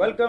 Welcome.